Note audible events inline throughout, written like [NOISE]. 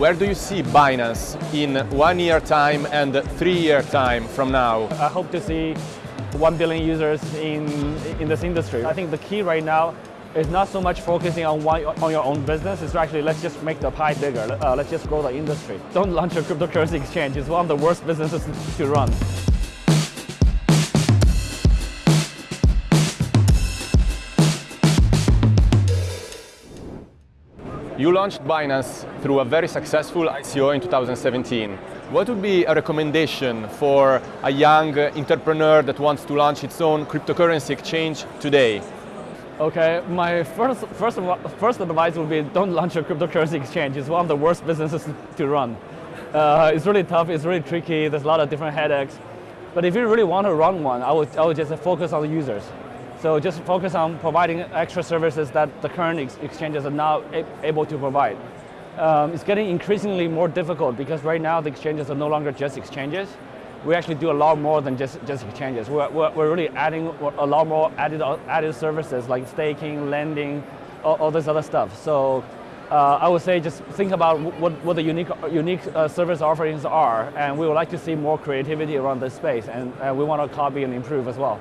Where do you see Binance in one year time and three year time from now? I hope to see 1 billion users in, in this industry. I think the key right now is not so much focusing on, one, on your own business, it's actually let's just make the pie bigger, uh, let's just grow the industry. Don't launch a cryptocurrency [LAUGHS] exchange, it's one of the worst businesses to run. You launched Binance through a very successful ICO in 2017. What would be a recommendation for a young entrepreneur that wants to launch its own cryptocurrency exchange today? Okay, my first, first, first advice would be don't launch a cryptocurrency exchange. It's one of the worst businesses to run. Uh, it's really tough, it's really tricky, there's a lot of different headaches. But if you really want to run one, I would, I would just focus on the users. So just focus on providing extra services that the current ex exchanges are now able to provide. Um, it's getting increasingly more difficult because right now the exchanges are no longer just exchanges. We actually do a lot more than just, just exchanges. We're, we're, we're really adding a lot more added, added services like staking, lending, all, all this other stuff. So uh, I would say just think about what, what the unique, unique uh, service offerings are, and we would like to see more creativity around this space, and uh, we want to copy and improve as well.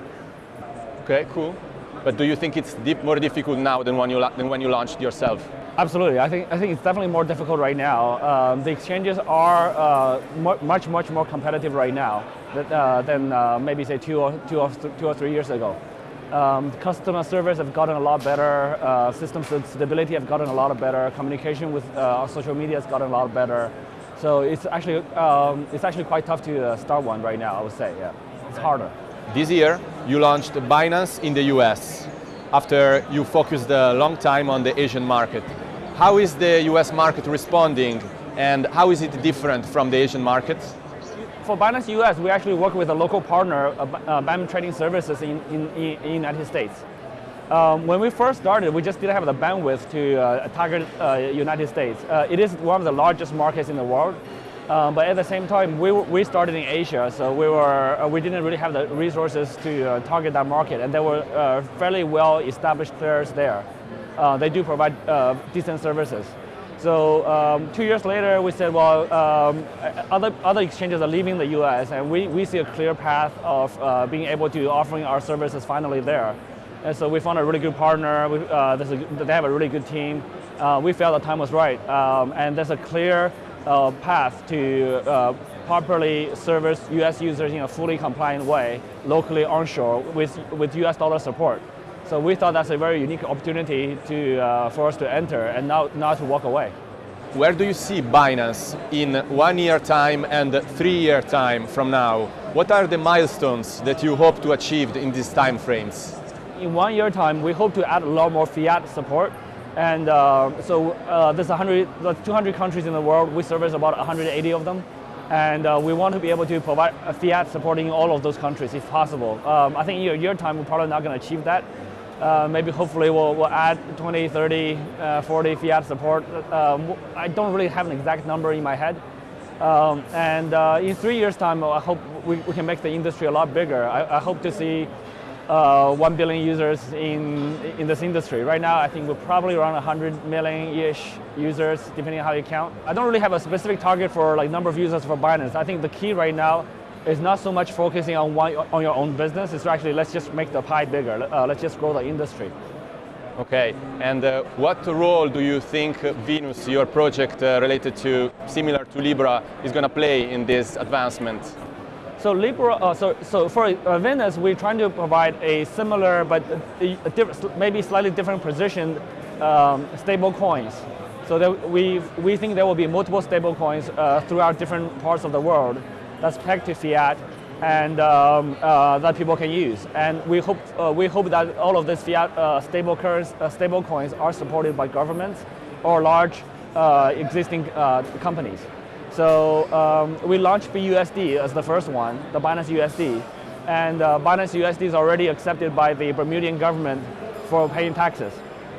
Okay, cool. But do you think it's deep, more difficult now than when, you, than when you launched yourself? Absolutely. I think, I think it's definitely more difficult right now. Um, the exchanges are uh, much, much more competitive right now uh, than uh, maybe say two or, two, or, two or three years ago. Um, customer service have gotten a lot better, uh, system stability have gotten a lot better, communication with uh, social media has gotten a lot better. So it's actually, um, it's actually quite tough to uh, start one right now, I would say, yeah. It's harder. This year, you launched Binance in the US after you focused a long time on the Asian market. How is the US market responding and how is it different from the Asian market? For Binance US, we actually work with a local partner, uh, BAM Trading Services in, in, in the United States. Um, when we first started, we just didn't have the bandwidth to uh, target uh, United States. Uh, it is one of the largest markets in the world, um, but at the same time, we, we started in Asia, so we, were, uh, we didn't really have the resources to uh, target that market, and there were uh, fairly well-established players there. Uh, they do provide uh, decent services. So um, two years later, we said, well, um, other, other exchanges are leaving the US, and we, we see a clear path of uh, being able to offering our services finally there. And so we found a really good partner, we, a, they have a really good team. we felt the time was right, um, and there's a clear uh, path to uh, properly service US users in a fully compliant way, locally onshore with, with US dollar support. So we thought that's a very unique opportunity to, uh, for us to enter and not, not to walk away. Where do you see Binance in one year time and three year time from now? What are the milestones that you hope to achieve in these time frames? In one year time, we hope to add a lot more fiat support and uh, so uh, there's 100, 200 countries in the world. We service about 180 of them. And uh, we want to be able to provide fiat supporting all of those countries if possible. Um, I think in a year time, we're probably not going to achieve that. Uh, maybe hopefully we'll, we'll, add 20, 30, uh, 40 fiat support. Um, I don't really have an exact number in my head. Um, and in three years time, I hope we, we, can make the industry a lot bigger. I, I hope to see uh, 1 billion users in, in this industry. Right now, I think we're probably around 100 million-ish users, depending on how you count. I don't really have a specific target for like number of users for Binance. I think the key right now is not so much focusing on, one, on your own business, it's actually let's just make the pie bigger, uh, let's just grow the industry. Okay, and uh, what role do you think Venus, your project uh, related to, similar to Libra, is going to play in this advancement? So Libra, uh, so, so for uh, Venus, we're trying to provide a similar but a, a maybe slightly different position um, stable coins. So that we, we think there will be multiple stable coins uh, throughout different parts of the world that's pegged to fiat and um, uh, that people can use. And we hope, uh, we hope that all of these fiat uh, stable, currency, stable coins are supported by governments or large existing companies. So um, we launched BUSD as the first one, the Binance USD. And uh, Binance USD is already accepted by the Bermudian government for paying taxes.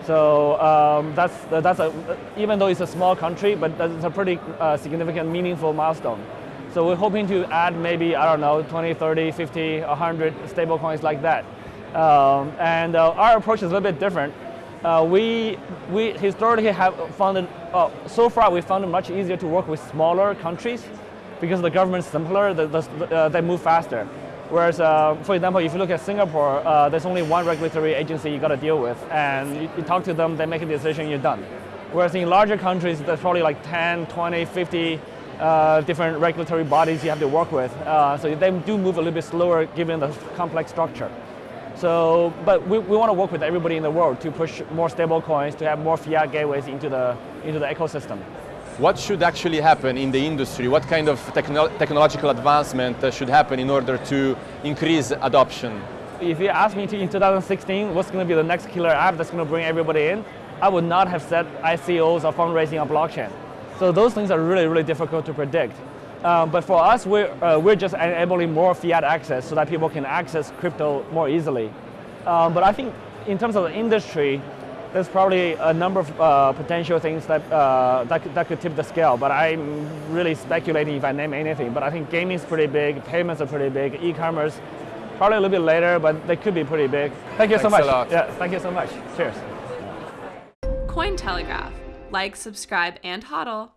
So um, that's, that's a, even though it's a small country, but that's a pretty uh, significant, meaningful milestone. So we're hoping to add maybe, I don't know, 20, 30, 50, 100 stablecoins like that. Um, and uh, our approach is a little bit different. Uh, we, we historically have found it, uh, so far we found it much easier to work with smaller countries because the government's simpler, the, the, uh, they move faster. Whereas, uh, for example, if you look at Singapore, uh, there's only one regulatory agency you got to deal with, and you, you, talk to them, they make a decision, you're done. Whereas in larger countries, there's probably like 10, 20, 50 uh, different regulatory bodies you have to work with. so they do move a little bit slower given the complex structure. So, but we, we want to work with everybody in the world to push more stable coins, to have more fiat gateways into the, into the ecosystem. What should actually happen in the industry? What kind of techno technological advancement uh, should happen in order to increase adoption? If you ask me to, in 2016, what's going to be the next killer app that's going to bring everybody in, I would not have said ICOs or fundraising on blockchain. So those things are really, really difficult to predict. Um, but for us, we're, uh, we're just enabling more fiat access so that people can access crypto more easily. Um, but I think in terms of the industry, there's probably a number of uh, potential things that, uh, that, could, that could tip the scale, but I'm really speculating if I name anything. But I think gaming is pretty big, payments are pretty big, e-commerce, probably a little bit later, but they could be pretty big. Thank you Thanks so much. A lot. Yeah, thank you so much. Cheers. Cointelegraph. Like, subscribe, and hodl.